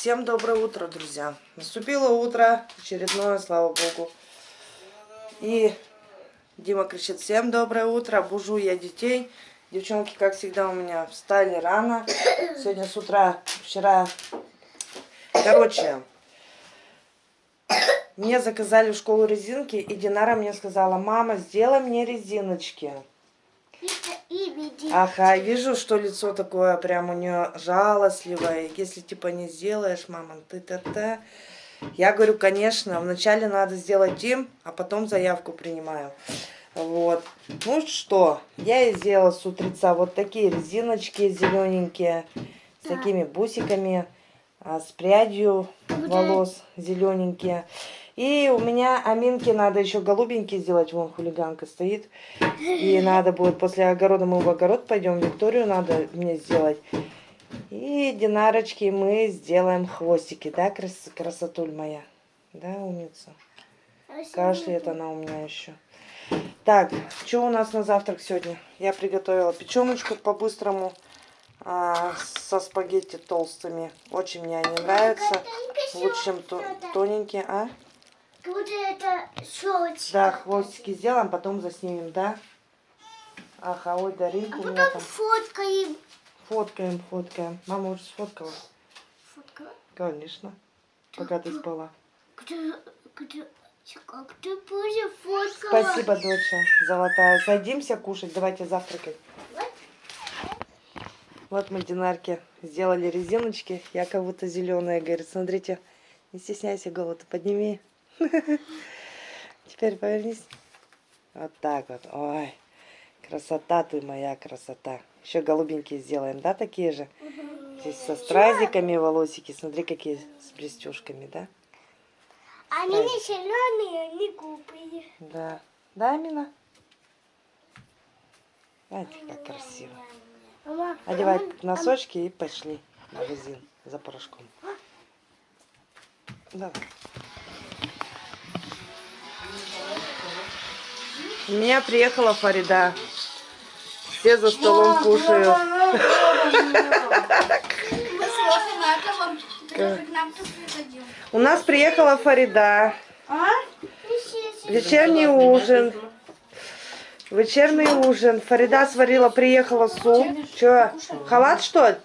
Всем доброе утро, друзья. Наступило утро, очередное, слава богу. И Дима кричит, всем доброе утро, бужу я детей. Девчонки, как всегда, у меня встали рано. Сегодня с утра, вчера... Короче, мне заказали в школу резинки, и Динара мне сказала, мама, сделай мне резиночки. Ага, вижу, что лицо такое прям у нее жалостливое. Если типа не сделаешь, мама, ты-та-та. Я говорю, конечно, вначале надо сделать им, а потом заявку принимаю. Вот. Ну что, я и сделала с утреца вот такие резиночки зелененькие, с такими бусиками, а, с прядью волос зелененькие. И у меня Аминке надо еще голубенький сделать. Вон хулиганка стоит. И надо будет после огорода мы в огород пойдем. Викторию надо мне сделать. И Динарочки мы сделаем хвостики. Да, крас красотуль моя? Да, умница? Кашляет она у меня еще. Так, что у нас на завтрак сегодня? Я приготовила печеночку по-быстрому а, со спагетти толстыми. Очень мне они нравятся. Лучше, чем тоненькие. А? Будет это шоучка. Да, хвостики сделаем, потом заснимем, да? Ага, ой, Даринка а у меня там. фоткаем. Фоткаем, фоткаем. Мама уже сфоткала. Фоткала? Конечно. Пока ты спала. Где, где, как ты будешь фоткала? Спасибо, доча, золотая. Садимся кушать, давайте завтракать. Вот мы Динарке сделали резиночки. Я как будто зеленая. Говорит, смотрите, не стесняйся голову, подними. Теперь повернись. Вот так вот. Ой, красота ты моя, красота. Еще голубенькие сделаем, да, такие же? Здесь со стразиками волосики. Смотри, какие с блестюшками, да? Они не зеленые, они глупые. Да. Да, Амина? Знаете, как красиво. Мама, Одевай носочки и пошли в магазин за порошком. Давай. У меня приехала Фарида. Все за столом кушают. У нас приехала Фарида. Вечерний ужин. Вечерний ужин. Фарида сварила, приехала суп. Че, халат что ли?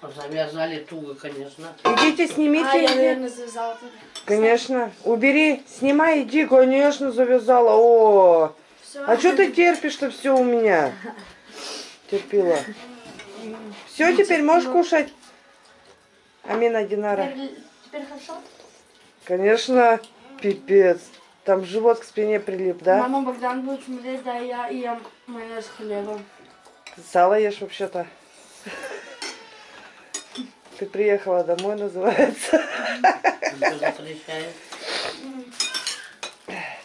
Завязали туго, конечно. Идите, А, снимите. я, наверное, завязала тогда. Конечно. Убери, снимай, иди, конечно, завязала. О, Все. а что ты терпишь-то все у меня? Терпила. Все, теперь можешь кушать? Амина Динара. Теперь, теперь хорошо? Конечно, пипец. Там живот к спине прилип, да? Мама Богдан будет смотреть, да, я и ем майонез с хлебом. Сало ешь вообще-то. Ты приехала домой, называется.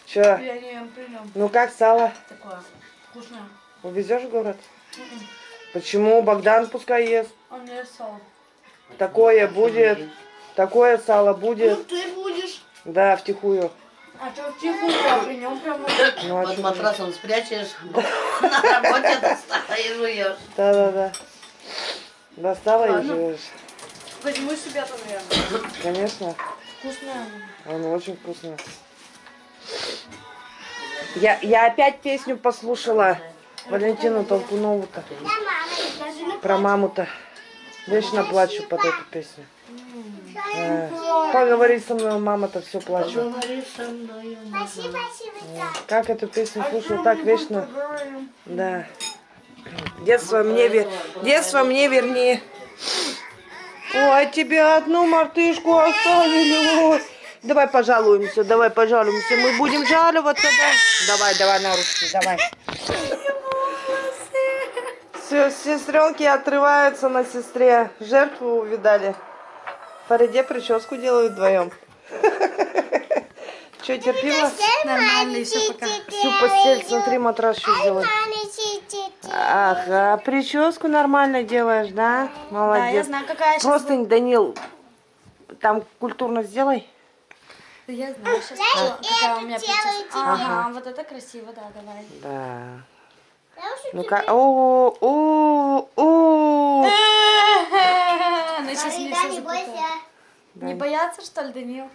Че? Ну как сало? Такое вкусное. Увезешь в город? Почему? Богдан пускай ест. Он не ест сало. Такое будет. Такое сало будет. ты будешь. Да, втихую. А что в тихую, а при нем прям вот Ну, а Под матрасом спрячешь, на работе достала и жуешь. Да-да-да. Достала и живешь. Возьму себе-то, наверное. Конечно. Вкусное. Он очень вкусный. Я, я опять песню послушала. Валентину Толкунову-то. Да, Про маму-то. Вечно плачу под эту песню. Э, Поговори со мной, мама-то все плачу. Говори со мной, мама. Спасибо, спасибо. Как эту песню А слушаю, так вечно. Да. Детство мне, вер... Детство мне верни. Ой, тебе одну мартышку оставили. Ой. Давай пожалуемся, давай пожалуемся. Мы будем жаловаться, да? Давай, давай на ручки, давай. Все, сестренки отрываются на сестре. Жертву увидали. Фариде прическу делают вдвоем. Че, терпила? Нормально, все пока. Всю постель, смотри, матрас еще сделать. Ага, прическу нормально делаешь, да? Да, я Молодец. знаю, какая сейчас... Просто, Данил, там культурно сделай. Я знаю сейчас, какая у меня прическа. Ага. Ага, вот это красиво, да, давай. Да. Ну-ка, о, о, о. Она сейчас все не бойся. Не бояться, что ли, Данил?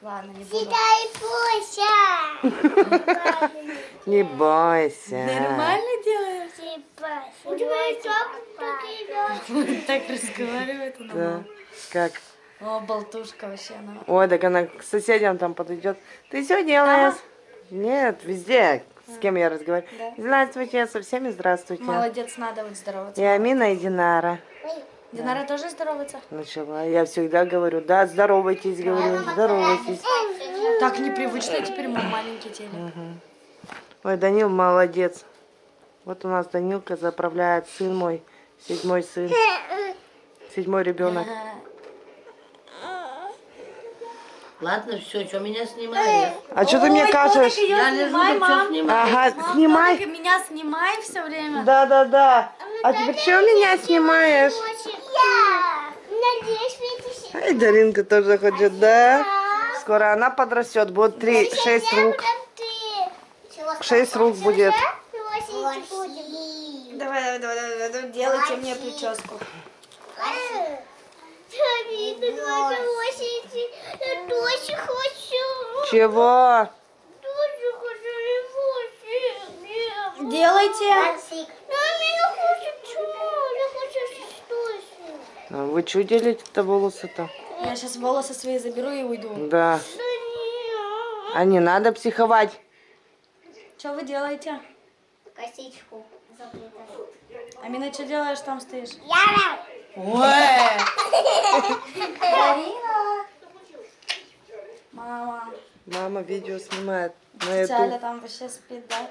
Ладно, не буду. Дай Буся. Не бойся. Нормально делаешь? У тебя такие Так разговаривает она. Да. Как? О, болтушка вообще она. Ой, так она к соседям там подойдет. Ты что делаешь? Нет, везде. С кем я разговариваю? Да. Здравствуйте, со всеми здравствуйте. Молодец, надо вот здороваться. И Амина и Динара. Динара тоже здоровается? Начала. Я всегда говорю, да, здоровайтесь, говорю, здоровайтесь. Так непривычно теперь мой маленький телек. Ой, Данил молодец. Вот у нас Данилка заправляет сын мой, седьмой сын, седьмой ребенок. Ладно, все, что меня снимаешь? А что ты мне кажешь? Я лежу, снимай, мам. Ага, снимай. меня снимай все время. Да, да, да. А теперь что меня снимаешь? Я. Ай, Даринка тоже хочет, да? Скоро она подрастет, будет три, шесть рук. Шесть рук будет. Давай, давай, давай, давай, давай, делайте мне прическу. Я тоже хочу. Чего? Тоже хочу ревущий. Делайте. А Вы что делите-то волосы-то? Я сейчас волосы свои заберу и уйду. Да. А не надо психовать. Что вы делаете? Косичку заплетаю. Амина, что делаешь, там стоишь? Я Ой! Мама, Мама видео снимает на YouTube. там вообще спит, да?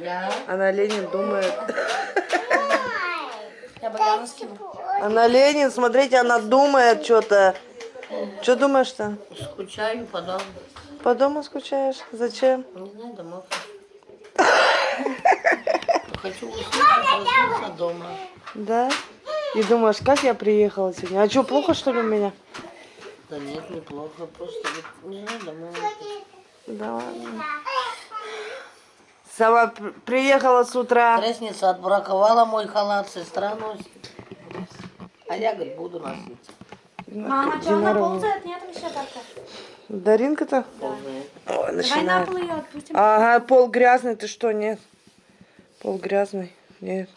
Я? Она Ленин думает. Она Ленин, смотрите, она думает что-то. Что думаешь-то? Скучаю по дому. По дому скучаешь? Зачем? Не знаю, домой. Хочу уснуть, а дома. Да? И думаешь, как я приехала сегодня? А что, плохо что ли у меня? Да нет, неплохо. Просто не знаю, домой. Да ладно. Сама при- приехала с утра. Крестница отбраковала мой халат, сестра носит. А я, говорит, буду носить. Мама, что она ползает? Нет еще так-то. Даринка-то? Ползает. Ой, Давай на пол ее отпустим. Ага, пол грязный, ты что, нет? Пол грязный, нет.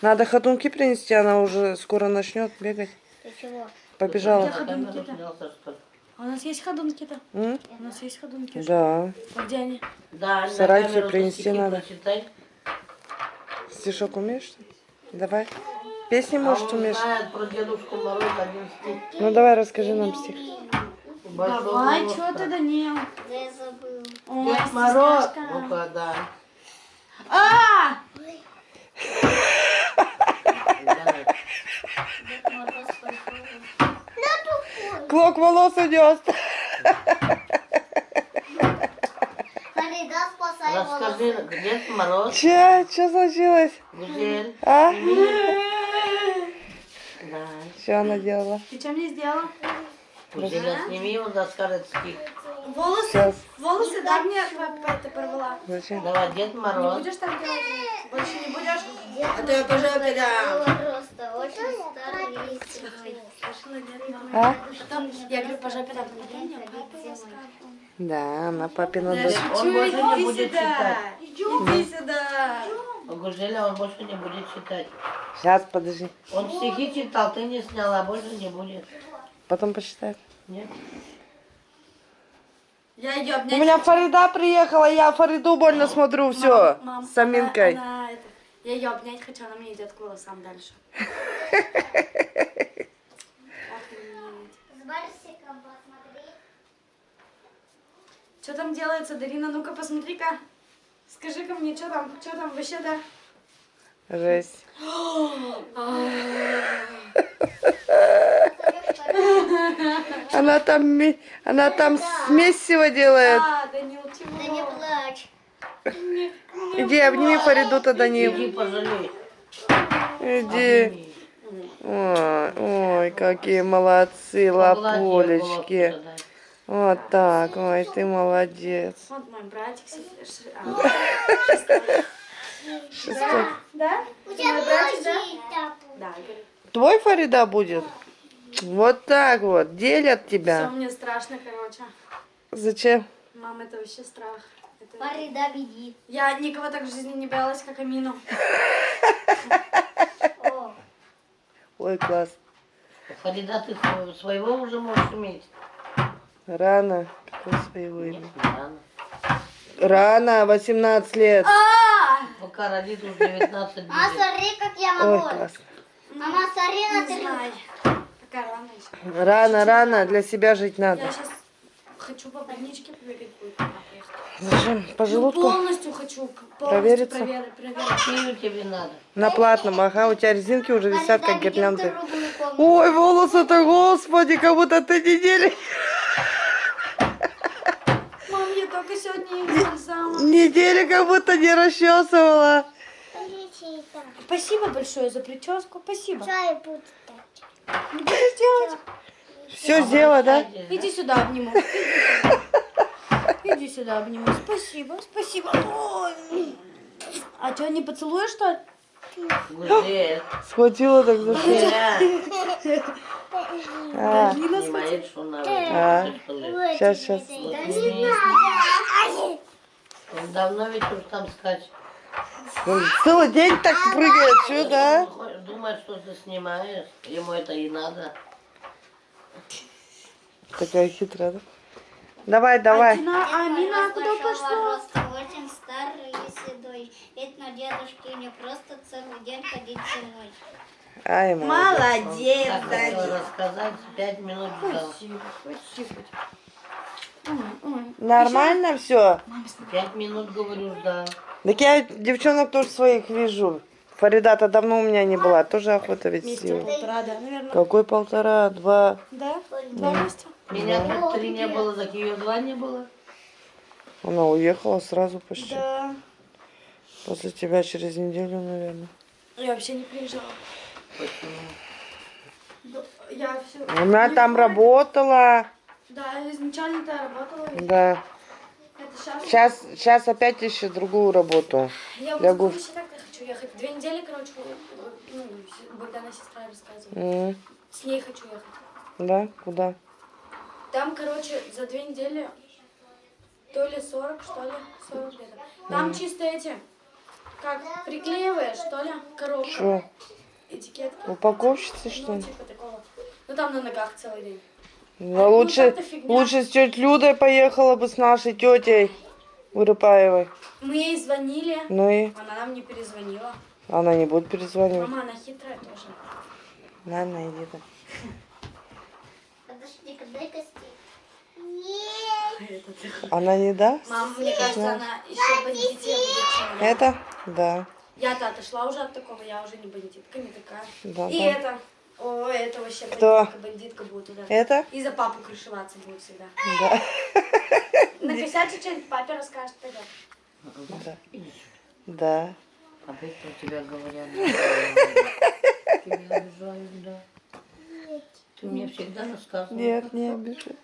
Надо ходунки принести, она уже скоро начнет бегать. Ты чего? Побежала. ходунки-то? А у нас есть ходунки-то? М? У нас есть ходунки. Да, А где они? Да, сарайке камеру принести надо. прочитай. стишок умеешь? Давай. Песни, А может, умеешь? знает про Дедушку Мороз один стих. Ну, давай, расскажи нам стих. Большого Давай, что ты, Данил? Да я забыл. Ой, Дед Мороз. Ну-ка, да. А! Давай. Клок волос идет. Фарида, спасай Расскажи, Дед Мороз, Че? Че случилось? Гузель. А? Да. Что она делала? Ты что мне сделала? Гузеля, сними его, расскажет стих. Волосы? Сейчас. Волосы, да, мне это порвала. Зачем? Давай, Дед Не Мороз. будешь так делать? Больше не будешь? А то я по жопе дам. Просто очень старый А? Потом я говорю, по жопе дам. Да, она папина дочь. Он больше не иди будет сюда. читать. Иди сюда. У Гузеля он больше не будет читать. Сейчас, подожди. Он стихи читал, ты не сняла, больше не будет. Потом посчитает. Нет? Я ее У меня Фарида приехала, я Фариду больно смотрю, все, с Аминкой. она- она это- я ее обнять хочу, она мне идет к волосам дальше. С Барсиком посмотри. Что там делается, Дарина? Ну-ка, посмотри-ка. Скажи-ка мне, что там, что там вообще, да? Жесть. Она там, она там смесиво делает. А, Данил, чего? Да не плачь. Иди, обними Фариду-то, Данил. Иди пожалей. Иди. Ой, ой, какие молодцы, лапулечки. Вот так, ой, ты молодец. Вот мой братик. а, Шестой. Да? У тебя братик, да? Твой Фарида будет? Вот так вот, делят Все, тебя. мне страшно, короче. Зачем? Мам, это вообще страх. Это- Фарида, веди. Я никого так в жизни не боялась, как Амину. Ой, класс. Фарида, ты сво- своего уже можешь иметь? Рано. Какое своего Нет, имя? рано. Рано, 18 лет. А! Пока родит уже 19 мама, будет. смотри, как я Ой, могу. класс. Мама, смотри на Не три. знаю. Пока рано еще. Рано, рано, для себя жить Я надо. сейчас хочу по больничке побегать. Зачем? По Ну, желудку? полностью хочу. Полностью Провериться? проверить. Тебе надо? На платном, ага, у тебя резинки уже висят, как гирлянды. Ой, волосы-то, господи, как будто ты недели, Мам, я только сегодня их недели как будто не расчесывала. Спасибо большое за прическу. Спасибо. Чай будешь делать? Все сделала, да? Иди сюда, обниму. Иди сюда. Обниму. Спасибо, спасибо. Ой. А что, не поцелуешь, что ли? Гузель, Схватила так за? Гузеля, А, снимает, что надо. А. Сейчас, сейчас. Возьми. Он давно ведь уж там скачет. Целый день так прыгает, что, да? Он Думает, что ты снимаешь. Ему это и надо. Такая хитрая, да? Давай, давай. Амина, Амина, куда пошла? очень старый и седой. Видно, дедушке не просто целый день ходить зимой. Ай, молодец. Молодец, Так рассказать, пять минут. Спасибо, спасибо. Нормально все? Пять минут, говорю, ждал. Так я девчонок тоже своих вижу. Фаридата давно у меня не была, тоже охота ведь Месяца сила. полтора, да, наверное. Какой полтора, два. Да? Два месяца? Меня тут три не было, так ее два не было. Она уехала сразу почти. Да. После тебя через неделю, наверное. Я вообще не приезжала. Почему? Я все... Она там работала. Да, изначально-то я работала. ведь. Да. Сейчас... Сейчас, сейчас опять ищет другую работу. Я вот гуф. вообще так хочу ехать. Две недели, короче, ну, Богдана сестра рассказывала. М, С ней хочу ехать. Да? Куда? Там, короче, за две недели то ли 40, что ли, 40 где-то. Там чисто эти, как приклеиваешь, что ли, коробка, Что? этикетки. Упаковщица, что Ну, ли? типа такого. Ну, там на ногах целый день. Ну, лучше, как-то фигня. лучше с тетей Людой поехала бы с нашей тетей Урыпаевой. Мы ей звонили, Ну и она нам не перезвонила. она не будет перезванивать. Мама, она хитрая тоже. Ладно, иди ты. Подожди-ка, дай-ка. Она не даст? Мама, мне кажется, она еще бандития будет. Это? Да. Я-то отошла уже от такого, я уже не бандитка, не такая. Да, И да. это, о, это вообще Кто? бандитка, бандитка будет туда. Это? И за папу крышеваться будет всегда. Да. Накосячит что-нибудь, папе расскажет, пойдет. Да. Да. Опять про тебя говорят. Тебя обижают, да. Ты мне всегда рассказывала. Нет, не обижай.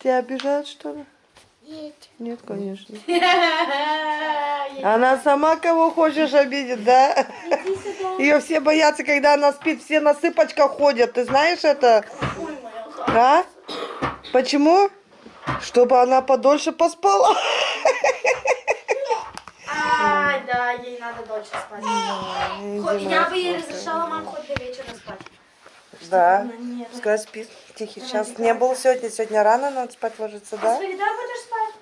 Тебя обижают, что ли? Нет. Нет, конечно. Она сама кого хочешь обидит, да? Ее все боятся, когда она спит, все на сыпочках ходят. Ты знаешь это? А? Почему? Чтобы она подольше поспала. А, да, ей надо дольше спать. Я бы ей разрешала, мам, хоть до вечера спать. Да. Пускай спит. Тихий час не был сегодня. Сегодня рано надо спать ложиться, С да? Фарида будешь спать?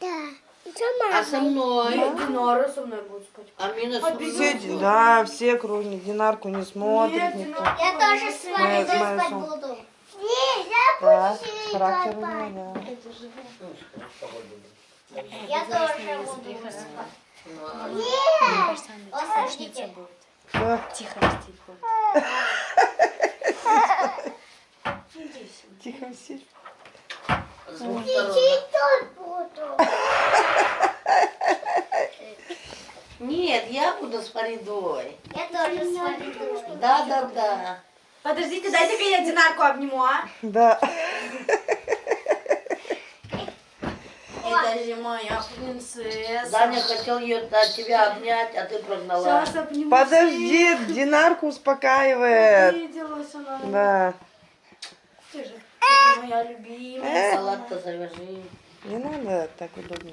Да. А со мной? Динора со мной будет спать. Амина со Все, да, все кроме Динарку не смотрит Нет, никто. Я тоже с вами спать буду. Нет, я Да, буду характер у спать. да. Я тоже буду спать. А Нет. Всё, Тихо будет. Тихо сидь. Нет, я буду с Фаридой. Я тоже с буду. Да, да, да. Подождите, дайте-ка я Динарку обниму, а? Да. Это же моя принцесса. Даня хотел ее, от тебя обнять, а ты прогнала. Сейчас обниму. Подожди, Динарку успокаивает. Обиделась она. Да. Ты же это моя любимая. Э, Салат-то завяжи. не надо так удобно.